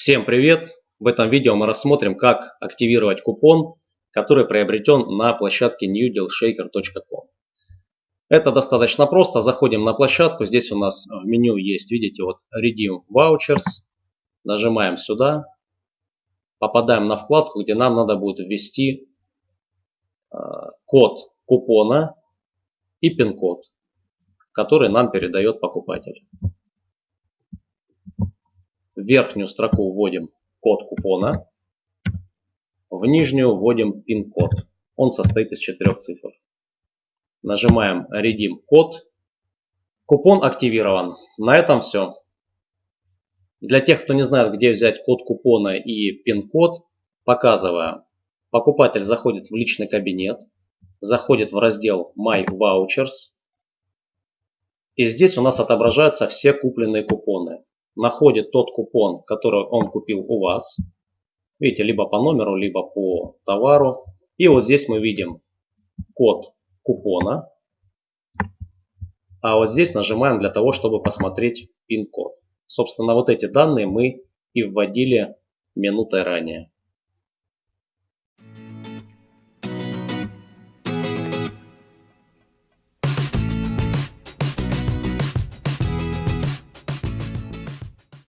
Всем привет! В этом видео мы рассмотрим, как активировать купон, который приобретен на площадке newdealshaker.com. Это достаточно просто. Заходим на площадку. Здесь у нас в меню есть, видите, вот Redeem Vouchers. Нажимаем сюда. Попадаем на вкладку, где нам надо будет ввести э, код купона и пин-код, который нам передает покупатель. Верхнюю строку вводим код купона, в нижнюю вводим пин-код. Он состоит из четырех цифр. Нажимаем Redeem код. Купон активирован. На этом все. Для тех, кто не знает, где взять код купона и пин-код, показываю. Покупатель заходит в личный кабинет, заходит в раздел My Vouchers. И здесь у нас отображаются все купленные купоны находит тот купон, который он купил у вас. Видите, либо по номеру, либо по товару. И вот здесь мы видим код купона. А вот здесь нажимаем для того, чтобы посмотреть пин-код. Собственно, вот эти данные мы и вводили минутой ранее.